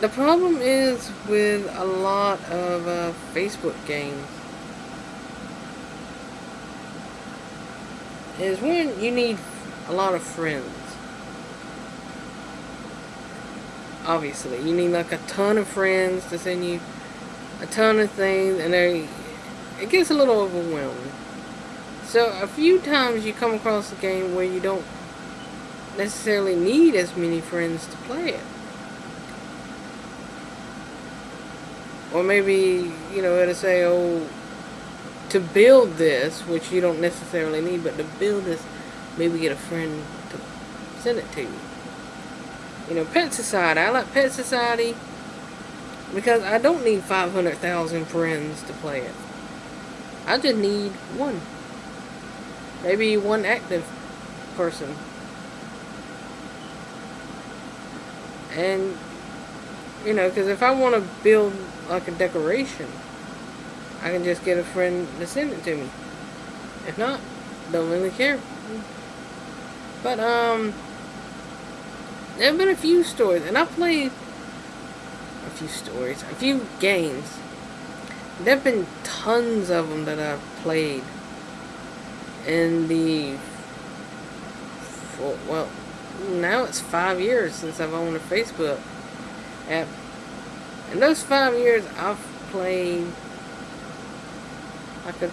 the problem is with a lot of uh, Facebook games is when you need a lot of friends. Obviously, you need like a ton of friends to send you a ton of things, and they it gets a little overwhelming. So a few times you come across a game where you don't necessarily need as many friends to play it. Or maybe, you know, it'll say, oh, to build this, which you don't necessarily need, but to build this, maybe get a friend to send it to you. You know, Pet Society. I like Pet Society because I don't need 500,000 friends to play it. I just need one. Maybe one active person. And, you know, because if I want to build like a decoration, I can just get a friend to send it to me. If not, don't really care. But, um, there have been a few stories, and I've played a few stories, a few games. There have been tons of them that I've played in the, well, now it's five years since I've owned a Facebook In those five years, I've played like a,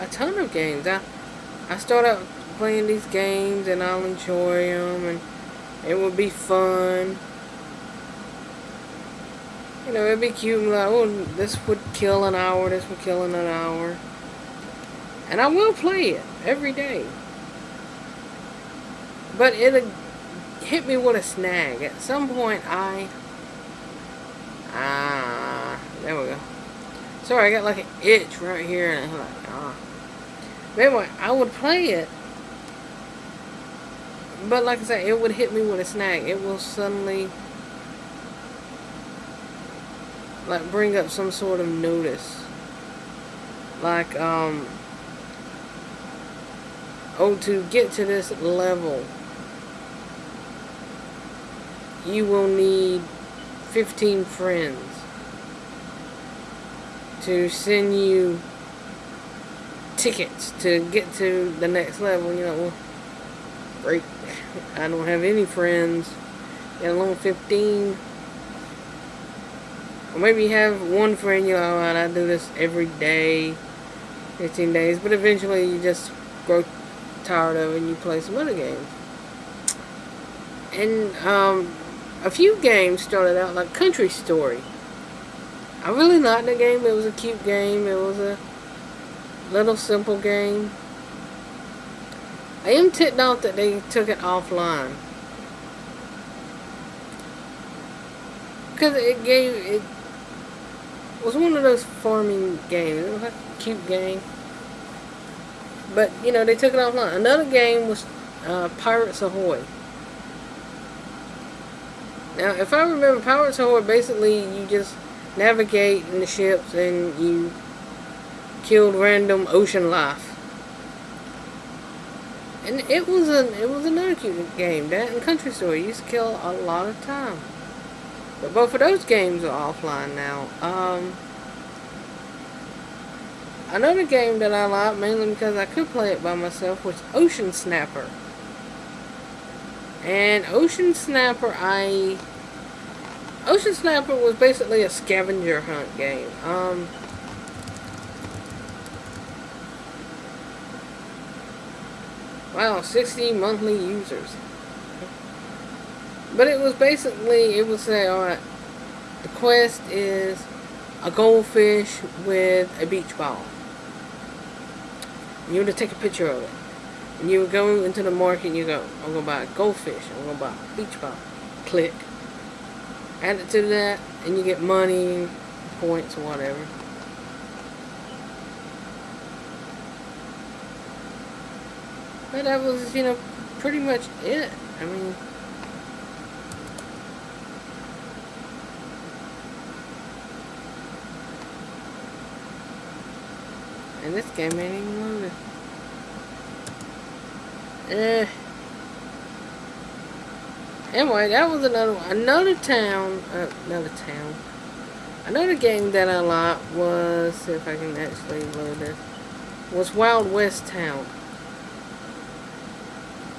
a ton of games. I, I start out playing these games and I'll enjoy them and it will be fun. You know, it'd be cute and like, oh, this would kill an hour, this would kill in an hour. And I will play it every day. But it'll hit me with a snag. At some point, I... Ah, there we go. Sorry, I got like an itch right here, and I'm like, ah. But anyway, I would play it, but like I said, it would hit me with a snag. It will suddenly, like, bring up some sort of notice. Like, um, oh, to get to this level, you will need 15 friends to send you tickets to get to the next level. You know. I don't have any friends, let alone 15. Or maybe you have one friend, you know, and I do this every day, 15 days, but eventually you just grow tired of it and you play some other games. And um, a few games started out like Country Story. I really liked the game. It was a cute game. It was a little simple game. I am ticked off that they took it offline. Because it gave, it was one of those farming games. It was a cute game. But, you know, they took it offline. Another game was uh, Pirates Ahoy. Now, if I remember, Pirates Ahoy, basically you just navigate in the ships and you killed random ocean life. And it was a it was another cute game. That and Country Story used to kill a lot of time. But both of those games are offline now. Um, another game that I like, mainly because I could play it by myself, was Ocean Snapper. And Ocean Snapper, I Ocean Snapper was basically a scavenger hunt game. Um, wow, 60 monthly users. But it was basically, it would say, alright, the quest is a goldfish with a beach ball. You would take a picture of it. And you go into the market and you go, I'm going to buy a goldfish, I'm going to buy a beach ball. Click add it to that and you get money, points or whatever. But that was, you know, pretty much it. I mean, and this game ain't even loaded. Eh. Anyway, that was another one. Another town, uh, another town. Another game that I liked was, if I can actually load this, was Wild West Town.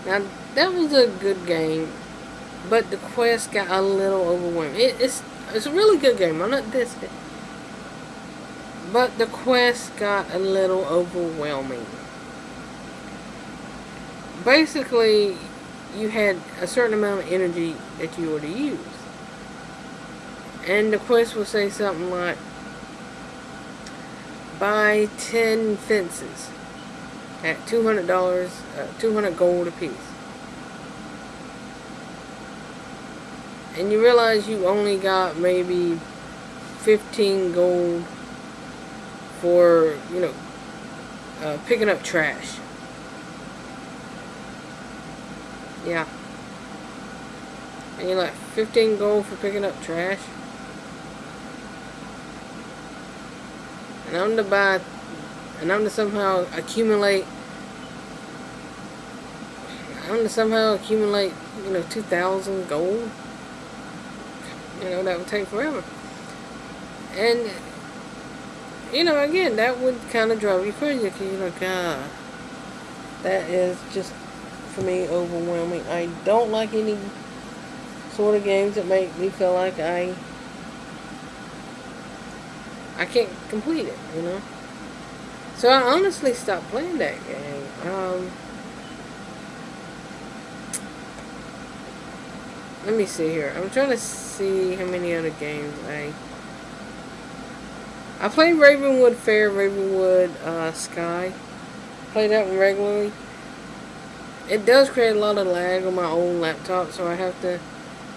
Now, that was a good game, but the quest got a little overwhelming. It, it's it's a really good game. I'm not dissing it. But the quest got a little overwhelming. Basically, you had a certain amount of energy that you were to use. And the quest would say something like, buy 10 fences at $200, uh, 200 gold apiece. And you realize you only got maybe 15 gold for, you know, uh, picking up trash. Yeah. And you're like, 15 gold for picking up trash? And I'm to buy, and I'm to somehow accumulate, I'm to somehow accumulate, you know, 2,000 gold? You know, that would take forever. And, you know, again, that would kind of drive you crazy because you're like, ah, that is just for me overwhelming. I don't like any sort of games that make me feel like I I can't complete it, you know. So I honestly stopped playing that game. Um, let me see here. I'm trying to see how many other games I I played Ravenwood Fair, Ravenwood uh, Sky. Play that one regularly. It does create a lot of lag on my old laptop, so I have to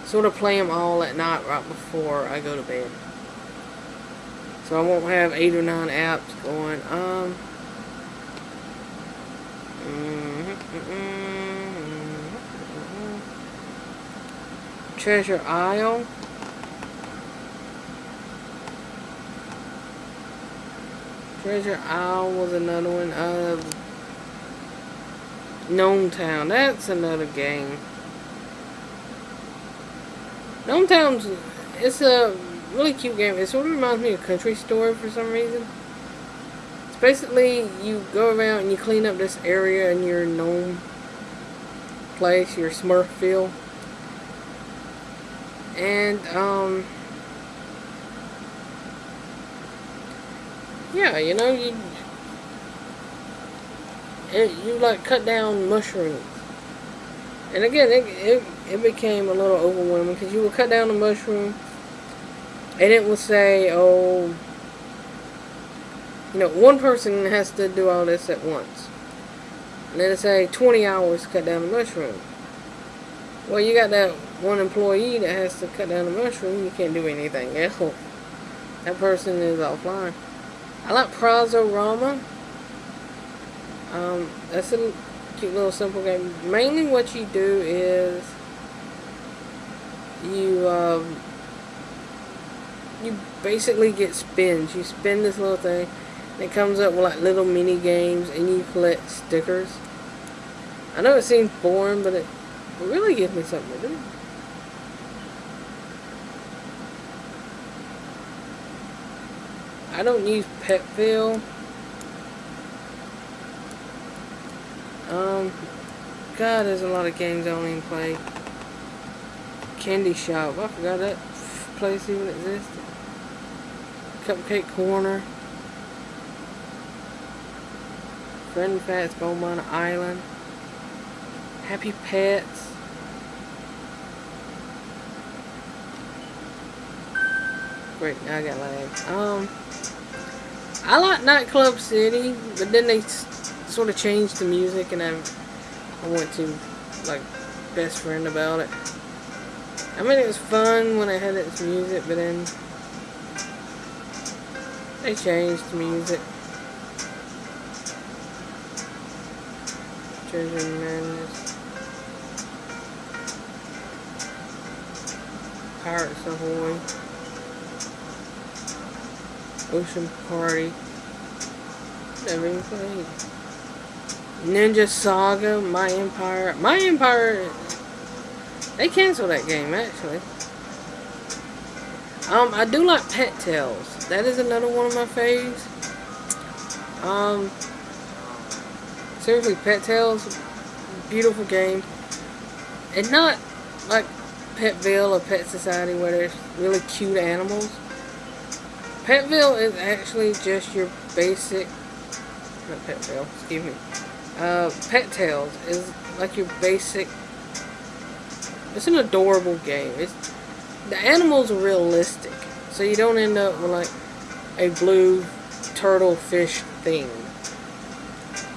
sort of play them all at night right before I go to bed. So I won't have eight or nine apps going. Um. Mm -hmm, Treasure Isle. Treasure Isle was another one. Uh, Gnome Town. That's another game. Gnome Town's it's a really cute game. It sort of reminds me of Country Story for some reason. It's basically you go around and you clean up this area in your gnome place, your Smurf Smurfville. And um yeah, you know, you it, you like cut down mushrooms. And again, it, it, it became a little overwhelming because you would cut down the mushroom and it would say, oh, you know, one person has to do all this at once. And then it say 20 hours to cut down the mushroom. Well, you got that one employee that has to cut down the mushroom, you can't do anything else. That person is offline. I like Prozorama. Um, that's a cute little simple game. Mainly what you do is you um, you basically get spins. You spin this little thing. And it comes up with like little mini games and you collect stickers. I know it seems boring, but it really gives me something to do. I don't use pet Petville. Um, God, there's a lot of games I don't even play. Candy Shop. I forgot that place even existed. Cupcake Corner. Fred and Fats Mine Island. Happy Pets. Great, I got lag. Um, I like Nightclub City, but then they sort of changed the music and I, I went to like best friend about it. I mean it was fun when I had its music but then they changed the music. Treasure Madness. Pirates Ahoy. Ocean Party. Never even played. Ninja Saga, My Empire. My Empire They canceled that game, actually. Um, I do like Pet Tales. That is another one of my faves. Um, seriously, Pet Tales, beautiful game. And not like Petville or Pet Society where there's really cute animals. Petville is actually just your basic, not Petville, excuse me. Uh, Pet Tales is like your basic, it's an adorable game. It's The animals are realistic, so you don't end up with like a blue turtle fish thing.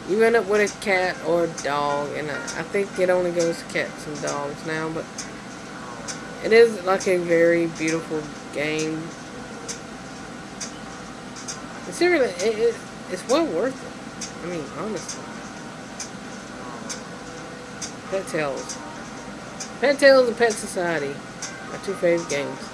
You end up with a cat or a dog, and I, think it only goes to cats and dogs now, but it is like a very beautiful game. Seriously, it, it, it's well worth it. I mean, honestly. Pet Tales. Pet Tales and Pet Society. My two favorite games.